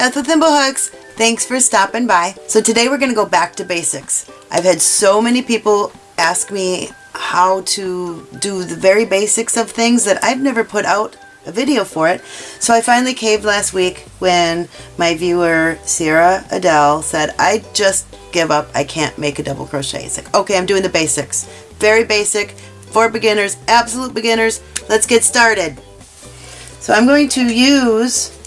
Beth with Thimblehooks. Thanks for stopping by. So today we're going to go back to basics. I've had so many people ask me how to do the very basics of things that I've never put out a video for it. So I finally caved last week when my viewer Sierra Adele said, I just give up. I can't make a double crochet. It's like, okay, I'm doing the basics. Very basic for beginners, absolute beginners. Let's get started. So I'm going to use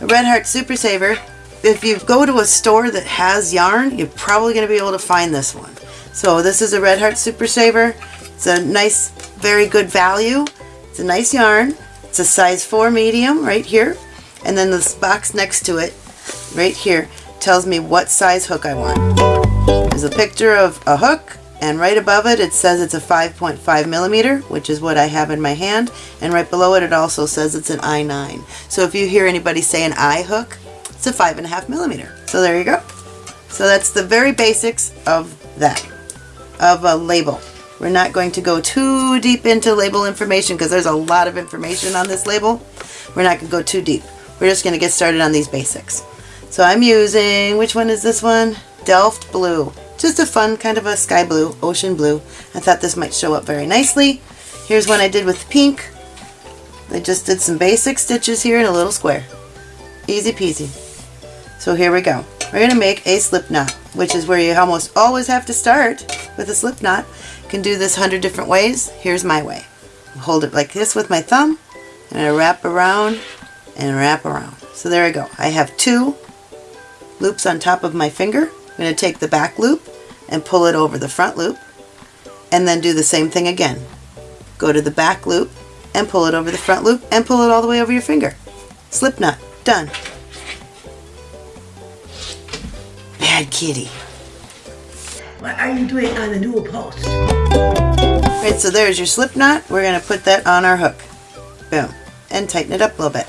a Red Heart Super Saver. If you go to a store that has yarn, you're probably going to be able to find this one. So this is a Red Heart Super Saver. It's a nice, very good value. It's a nice yarn. It's a size 4 medium right here. And then this box next to it, right here, tells me what size hook I want. There's a picture of a hook and right above it it says it's a 5.5 millimeter which is what I have in my hand. And right below it it also says it's an I9 so if you hear anybody say an I hook it's a five and a half millimeter. So there you go. So that's the very basics of that of a label. We're not going to go too deep into label information because there's a lot of information on this label. We're not going to go too deep. We're just going to get started on these basics. So I'm using, which one is this one? Delft Blue. Just a fun kind of a sky blue, ocean blue. I thought this might show up very nicely. Here's one I did with pink. I just did some basic stitches here in a little square. Easy peasy. So here we go. We're going to make a slip knot, which is where you almost always have to start with a slip knot. You can do this hundred different ways. Here's my way. Hold it like this with my thumb, and I wrap around and wrap around. So there I go. I have two loops on top of my finger. I'm going to take the back loop and pull it over the front loop and then do the same thing again. Go to the back loop and pull it over the front loop and pull it all the way over your finger. Slip knot. Done. Bad kitty. What are you doing on the new post? Right, so there's your slip knot. We're going to put that on our hook. Boom. And tighten it up a little bit.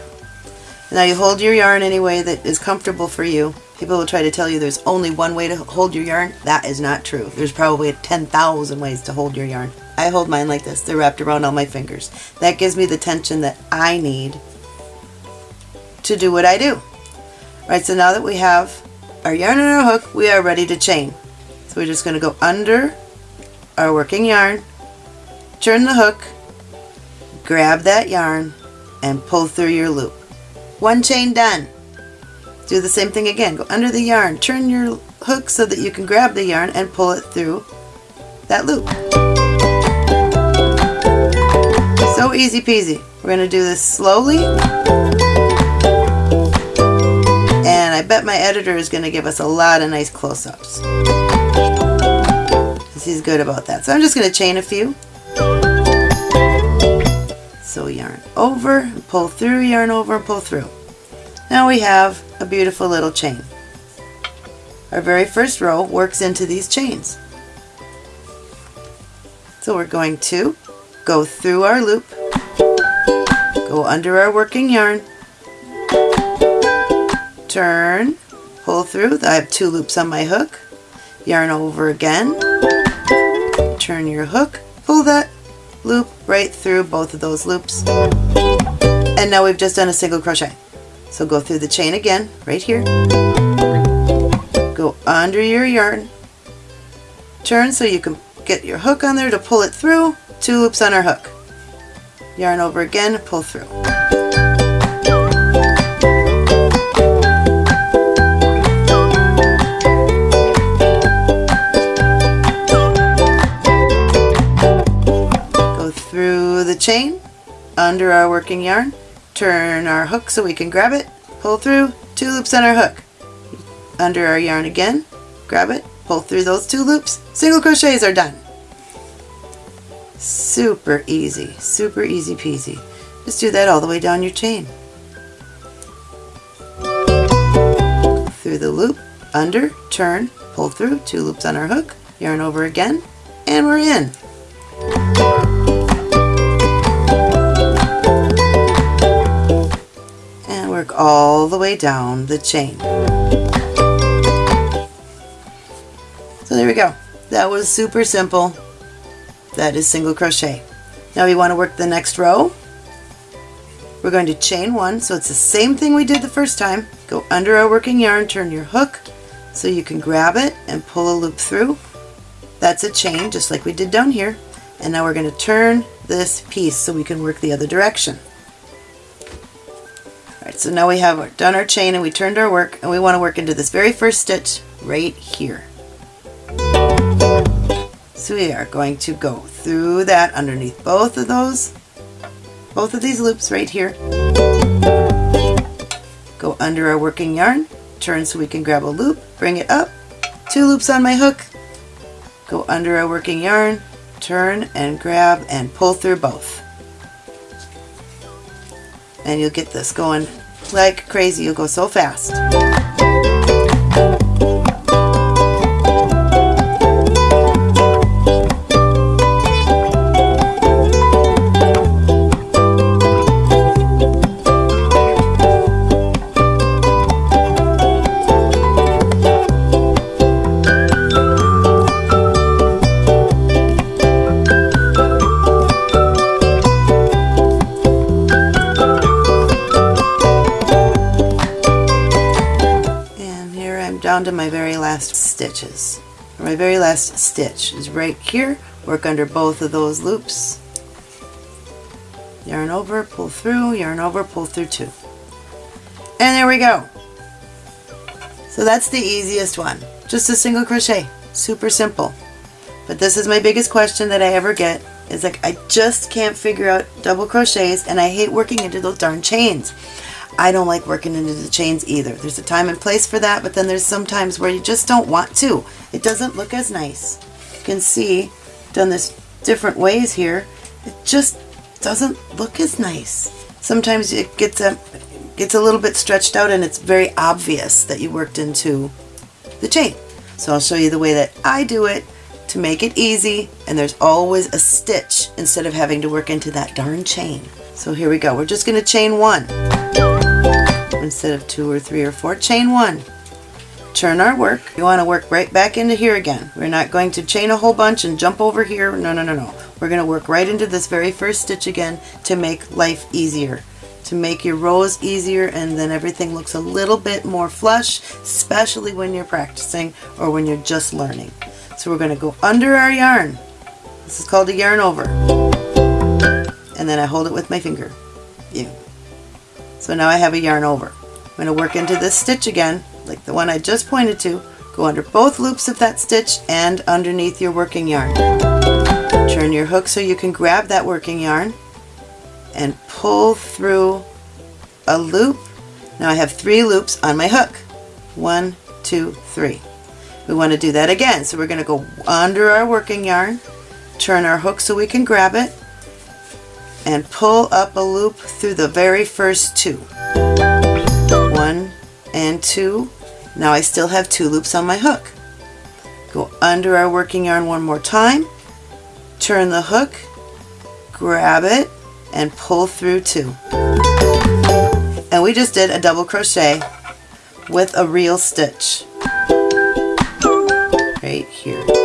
Now you hold your yarn any way that is comfortable for you. People will try to tell you there's only one way to hold your yarn. That is not true. There's probably 10,000 ways to hold your yarn. I hold mine like this. They're wrapped around all my fingers. That gives me the tension that I need to do what I do. Right, so now that we have our yarn and our hook, we are ready to chain. So we're just going to go under our working yarn, turn the hook, grab that yarn, and pull through your loop. One chain done. Do the same thing again. Go under the yarn, turn your hook so that you can grab the yarn and pull it through that loop. So easy peasy. We're going to do this slowly. And I bet my editor is going to give us a lot of nice close-ups. He's good about that. So I'm just going to chain a few. So yarn over, pull through, yarn over, pull through. Now we have a beautiful little chain. Our very first row works into these chains. So we're going to go through our loop, go under our working yarn, turn, pull through. I have two loops on my hook, yarn over again, turn your hook, pull that loop right through both of those loops. And now we've just done a single crochet. So go through the chain again, right here. Go under your yarn. Turn so you can get your hook on there to pull it through. Two loops on our hook. Yarn over again, pull through. Go through the chain under our working yarn, turn our hook so we can grab it, pull through, two loops on our hook. Under our yarn again, grab it, pull through those two loops, single crochets are done. Super easy, super easy peasy. Just do that all the way down your chain. Through the loop, under, turn, pull through, two loops on our hook, yarn over again, and we're in. Work all the way down the chain. So there we go. That was super simple. That is single crochet. Now we want to work the next row. we're going to chain one, so it's the same thing we did the first time. Go under our working yarn, turn your hook so you can grab it and pull a loop through. That's a chain, just like we did down here. And now we're going to turn this piece so we can work the other direction. So now we have done our chain and we turned our work and we want to work into this very first stitch right here. So we are going to go through that underneath both of those, both of these loops right here. Go under our working yarn, turn so we can grab a loop, bring it up, two loops on my hook, go under our working yarn, turn and grab and pull through both. And you'll get this going like crazy. You'll go so fast. Down to my very last stitches. My very last stitch is right here. Work under both of those loops. Yarn over, pull through, yarn over, pull through two. And there we go. So that's the easiest one. Just a single crochet. Super simple. But this is my biggest question that I ever get is like I just can't figure out double crochets and I hate working into those darn chains. I don't like working into the chains either. There's a time and place for that, but then there's some times where you just don't want to. It doesn't look as nice. You can see, done this different ways here, it just doesn't look as nice. Sometimes it gets a, gets a little bit stretched out and it's very obvious that you worked into the chain. So I'll show you the way that I do it to make it easy and there's always a stitch instead of having to work into that darn chain. So here we go. We're just going to chain one instead of two or three or four. Chain one. Turn our work. You want to work right back into here again. We're not going to chain a whole bunch and jump over here. No, no, no, no. We're going to work right into this very first stitch again to make life easier. To make your rows easier and then everything looks a little bit more flush, especially when you're practicing or when you're just learning. So we're going to go under our yarn. This is called a yarn over. And then I hold it with my finger. Yeah. So now I have a yarn over. I'm going to work into this stitch again, like the one I just pointed to. Go under both loops of that stitch and underneath your working yarn. Turn your hook so you can grab that working yarn and pull through a loop. Now I have three loops on my hook. One, two, three. We want to do that again. So we're going to go under our working yarn, turn our hook so we can grab it, and pull up a loop through the very first two. One and two. Now I still have two loops on my hook. Go under our working yarn one more time, turn the hook, grab it, and pull through two. And we just did a double crochet with a real stitch right here.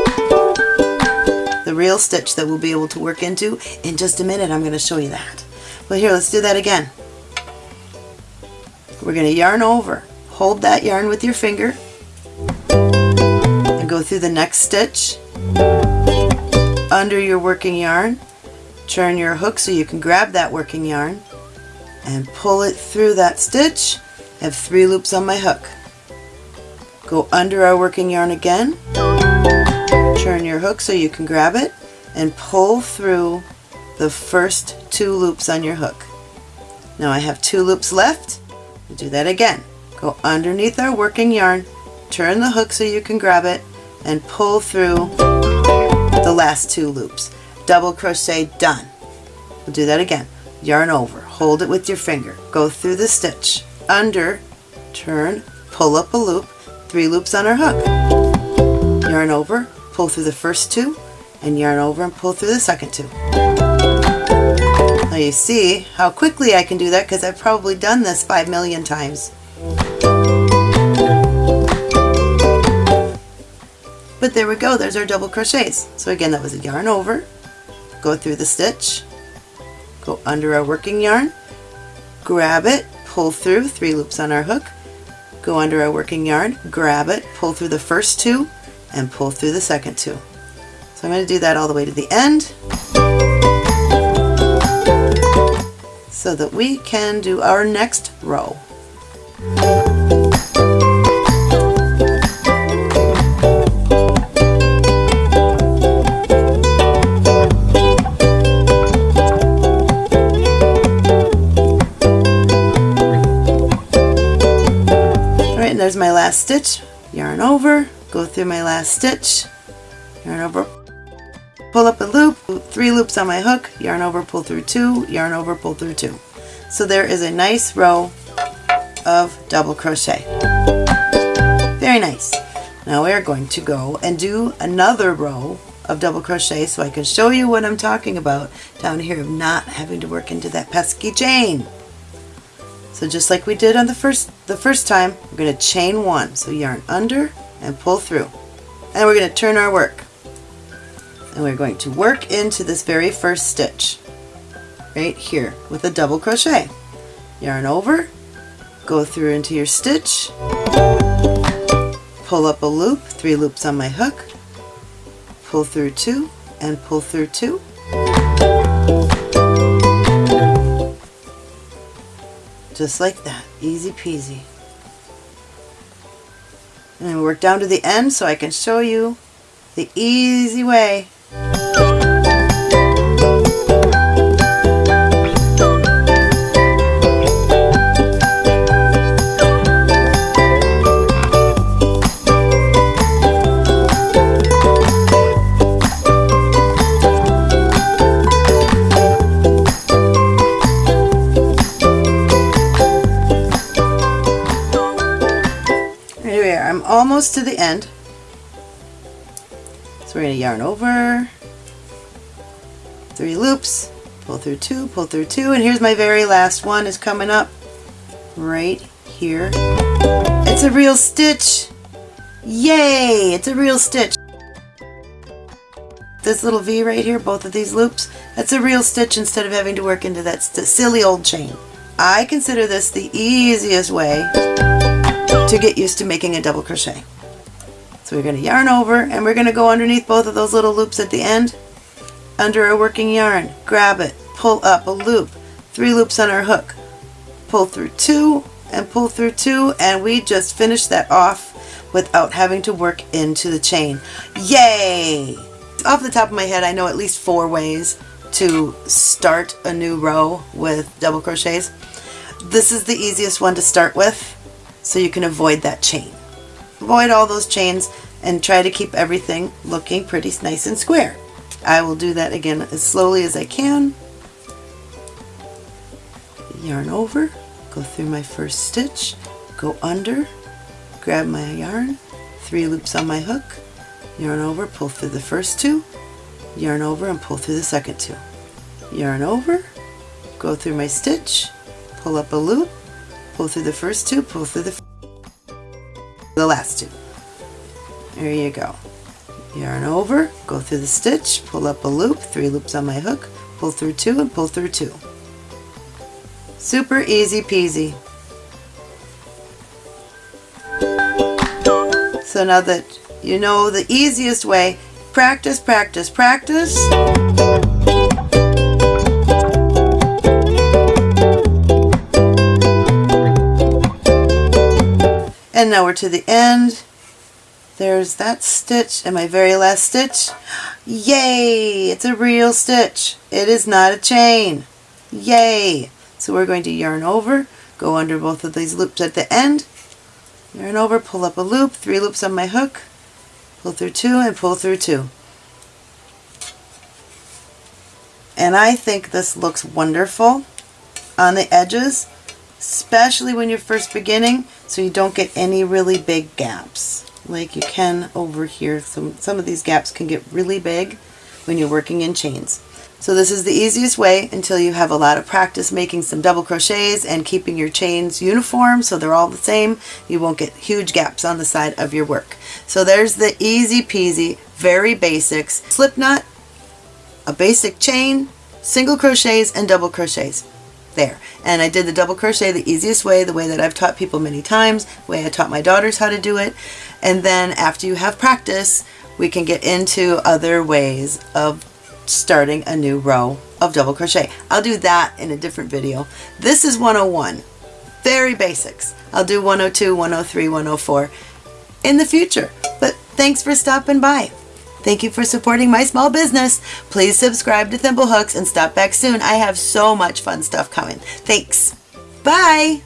Real stitch that we'll be able to work into in just a minute. I'm going to show you that. Well here, let's do that again. We're going to yarn over. Hold that yarn with your finger and go through the next stitch under your working yarn. Turn your hook so you can grab that working yarn and pull it through that stitch. I have three loops on my hook. Go under our working yarn again. Turn your hook so you can grab it and pull through the first two loops on your hook. Now I have two loops left. We'll do that again. Go underneath our working yarn, turn the hook so you can grab it, and pull through the last two loops. Double crochet done. We'll do that again. Yarn over, hold it with your finger, go through the stitch, under, turn, pull up a loop, three loops on our hook. Yarn over, pull through the first two, and yarn over and pull through the second two. Now you see how quickly I can do that because I've probably done this five million times. But there we go, there's our double crochets. So again, that was a yarn over, go through the stitch, go under our working yarn, grab it, pull through, three loops on our hook, go under our working yarn, grab it, pull through the first two, and pull through the second two. So I'm going to do that all the way to the end so that we can do our next row. Alright, and there's my last stitch. Yarn over, go through my last stitch, yarn over, pull up a loop, three loops on my hook, yarn over, pull through two, yarn over, pull through two. So there is a nice row of double crochet. Very nice. Now we are going to go and do another row of double crochet so I can show you what I'm talking about down here of not having to work into that pesky chain. So just like we did on the first the first time, we're going to chain one. So yarn under and pull through. And we're going to turn our work. And we're going to work into this very first stitch right here with a double crochet. Yarn over, go through into your stitch, pull up a loop, three loops on my hook, pull through two and pull through two. Just like that, easy peasy. And then work down to the end so I can show you the easy way. Almost to the end. So we're going to yarn over, three loops, pull through two, pull through two, and here's my very last one is coming up right here. It's a real stitch. Yay! It's a real stitch. This little V right here, both of these loops, that's a real stitch instead of having to work into that silly old chain. I consider this the easiest way to get used to making a double crochet. So we're going to yarn over and we're going to go underneath both of those little loops at the end under our working yarn. Grab it, pull up a loop, three loops on our hook, pull through two and pull through two and we just finished that off without having to work into the chain. Yay! Off the top of my head I know at least four ways to start a new row with double crochets. This is the easiest one to start with so you can avoid that chain. Avoid all those chains and try to keep everything looking pretty nice and square. I will do that again as slowly as I can. Yarn over, go through my first stitch, go under, grab my yarn, three loops on my hook, yarn over, pull through the first two, yarn over and pull through the second two. Yarn over, go through my stitch, pull up a loop, pull through the first two, pull through the, the last two. There you go. Yarn over, go through the stitch, pull up a loop, three loops on my hook, pull through two and pull through two. Super easy peasy. So now that you know the easiest way, practice, practice, practice. And now we're to the end. There's that stitch and my very last stitch. Yay! It's a real stitch. It is not a chain. Yay! So we're going to yarn over, go under both of these loops at the end, yarn over, pull up a loop, three loops on my hook, pull through two and pull through two. And I think this looks wonderful on the edges, especially when you're first beginning, so you don't get any really big gaps like you can over here. Some, some of these gaps can get really big when you're working in chains. So this is the easiest way until you have a lot of practice making some double crochets and keeping your chains uniform so they're all the same. You won't get huge gaps on the side of your work. So there's the easy peasy, very basics, slip knot, a basic chain, single crochets, and double crochets. There. And I did the double crochet the easiest way, the way that I've taught people many times, the way I taught my daughters how to do it. And then after you have practice, we can get into other ways of starting a new row of double crochet. I'll do that in a different video. This is 101, very basics. I'll do 102, 103, 104 in the future. But thanks for stopping by. Thank you for supporting my small business. Please subscribe to Thimblehooks and stop back soon. I have so much fun stuff coming. Thanks. Bye.